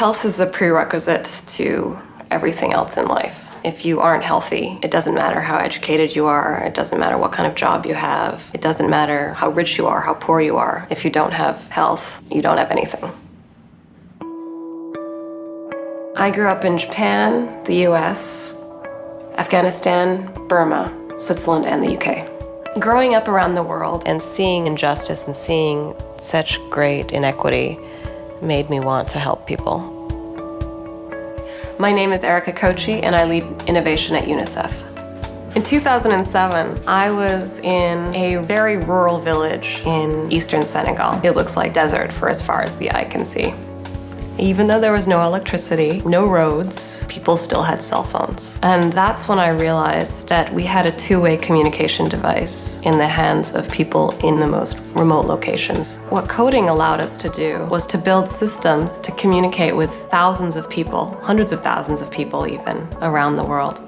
Health is a prerequisite to everything else in life. If you aren't healthy, it doesn't matter how educated you are, it doesn't matter what kind of job you have, it doesn't matter how rich you are, how poor you are. If you don't have health, you don't have anything. I grew up in Japan, the US, Afghanistan, Burma, Switzerland, and the UK. Growing up around the world and seeing injustice and seeing such great inequity made me want to help people. My name is Erica Kochi and I lead innovation at UNICEF. In 2007, I was in a very rural village in eastern Senegal. It looks like desert for as far as the eye can see. Even though there was no electricity, no roads, people still had cell phones. And that's when I realized that we had a two-way communication device in the hands of people in the most remote locations. What coding allowed us to do was to build systems to communicate with thousands of people, hundreds of thousands of people even, around the world.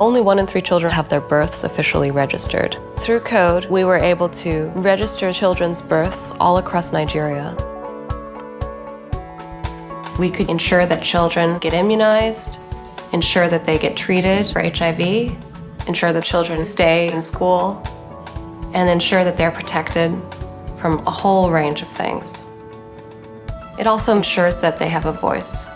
Only one in three children have their births officially registered. Through code, we were able to register children's births all across Nigeria. We could ensure that children get immunized, ensure that they get treated for HIV, ensure that children stay in school, and ensure that they're protected from a whole range of things. It also ensures that they have a voice.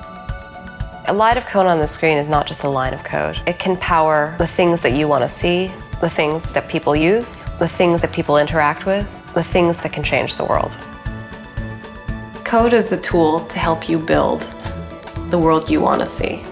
A line of code on the screen is not just a line of code. It can power the things that you want to see, the things that people use, the things that people interact with, the things that can change the world. Code is a tool to help you build the world you want to see.